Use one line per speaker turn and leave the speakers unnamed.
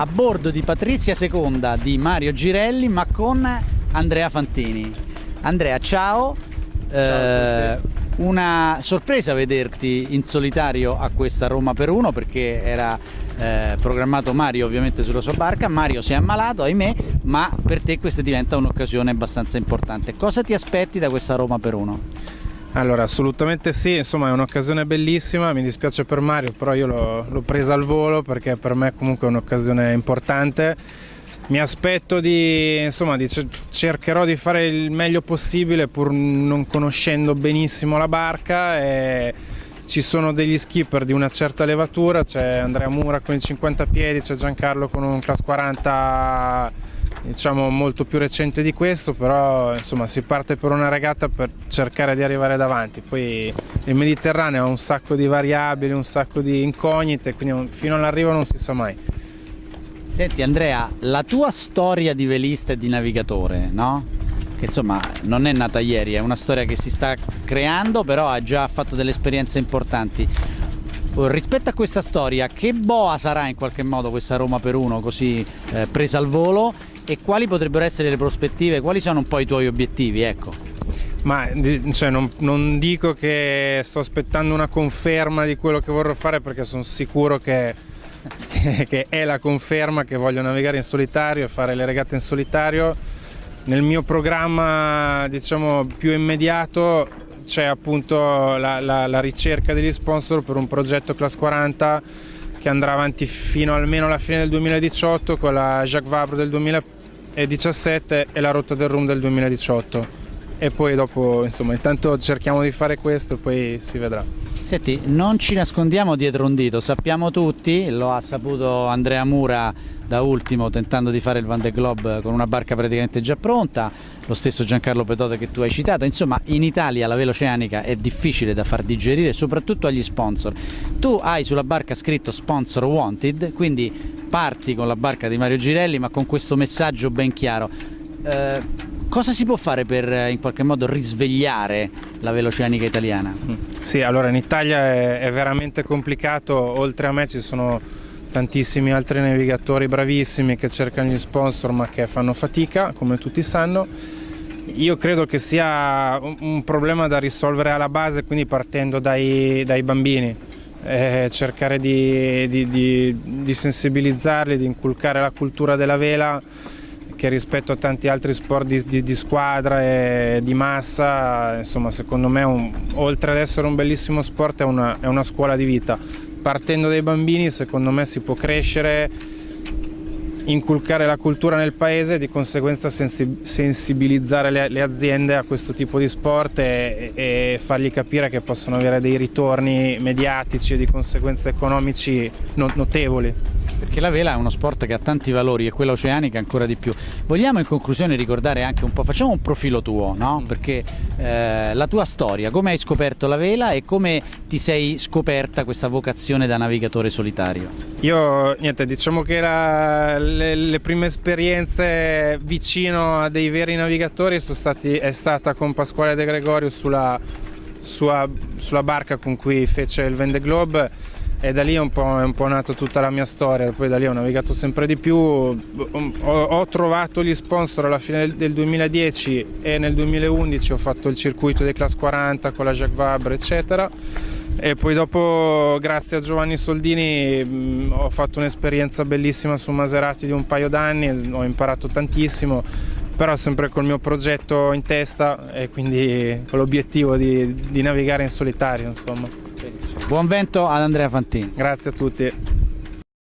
a bordo di Patrizia Seconda di Mario Girelli ma con Andrea Fantini. Andrea, ciao.
ciao
eh, una sorpresa vederti in solitario a questa Roma per uno perché era eh, programmato Mario ovviamente sulla sua barca, Mario si è ammalato ahimè ma per te questa diventa un'occasione abbastanza importante. Cosa ti aspetti da questa Roma per uno?
Allora assolutamente sì, insomma è un'occasione bellissima, mi dispiace per Mario però io l'ho presa al volo perché per me comunque è un'occasione importante. Mi aspetto di, insomma, di, cercherò di fare il meglio possibile pur non conoscendo benissimo la barca e ci sono degli skipper di una certa levatura, c'è Andrea Mura con il 50 piedi, c'è Giancarlo con un class 40 diciamo molto più recente di questo, però insomma si parte per una regata per cercare di arrivare davanti, poi il Mediterraneo ha un sacco di variabili, un sacco di incognite, quindi fino all'arrivo non si sa mai.
Senti Andrea, la tua storia di velista e di navigatore, no? Che insomma non è nata ieri, è una storia che si sta creando, però ha già fatto delle esperienze importanti. Rispetto a questa storia, che boa sarà in qualche modo questa Roma per uno così eh, presa al volo e quali potrebbero essere le prospettive, quali sono un po' i tuoi obiettivi? Ecco.
Ma cioè, non, non dico che sto aspettando una conferma di quello che vorrò fare perché sono sicuro che che è la conferma che voglio navigare in solitario e fare le regate in solitario. Nel mio programma diciamo, più immediato c'è appunto la, la, la, ricerca degli sponsor per un progetto Class 40 che andrà avanti fino almeno alla fine del 2018 con la Jacques Vabre del 2017 e la rotta del Rum del 2018 e poi dopo insomma intanto cerchiamo di fare questo e poi si vedrà.
Senti, non ci nascondiamo dietro un dito, sappiamo tutti, lo ha saputo Andrea Mura da ultimo tentando di fare il Van de Globe con una barca praticamente già pronta, lo stesso Giancarlo Petote che tu hai citato, insomma in Italia la vela oceanica è difficile da far digerire soprattutto agli sponsor. Tu hai sulla barca scritto sponsor wanted, quindi parti con la barca di Mario Girelli ma con questo messaggio ben chiaro. Eh, Cosa si può fare per eh, in qualche modo risvegliare la veloceanica italiana? Mm.
Sì, allora in Italia è, è veramente complicato, oltre a me ci sono tantissimi altri navigatori bravissimi che cercano gli sponsor ma che fanno fatica, come tutti sanno. Io credo che sia un problema da risolvere alla base, quindi partendo dai, dai bambini, eh, cercare di, di, di, di sensibilizzarli, di inculcare la cultura della vela che rispetto a tanti altri sport di, squadra e di massa, insomma secondo me un, oltre ad essere un bellissimo sport è una, è una scuola di vita. Partendo dai bambini secondo me si può crescere inculcare la cultura nel paese e di conseguenza sensibilizzare le, aziende a questo tipo di sport e, e, fargli capire che possono avere dei ritorni mediatici e di conseguenza economici notevoli
perché la vela è uno sport che ha tanti valori e quella oceanica ancora di più. Vogliamo in conclusione ricordare anche un po', facciamo un profilo tuo, no? Mm. perché eh, la tua storia, come hai scoperto la vela e come ti sei scoperta questa vocazione da navigatore solitario?
Io, niente, diciamo che la, le, le, prime esperienze vicino a dei veri navigatori sono stati, è stata con Pasquale De Gregorio sulla, sua, sulla barca con cui fece il Vende Globe e da lì è un, po', è un po' nata tutta la mia storia, poi da lì ho navigato sempre di più, ho, ho trovato gli sponsor alla fine del, del, 2010 e nel 2011 ho fatto il circuito dei Class 40 con la Jacques Vabre eccetera e poi dopo grazie a Giovanni Soldini mh, ho fatto un'esperienza bellissima su Maserati di un paio d'anni, ho imparato tantissimo però sempre col mio progetto in testa e quindi con l'obiettivo di, di navigare in solitario insomma.
Buon vento ad Andrea Fantini.
Grazie a tutti.